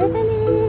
Urban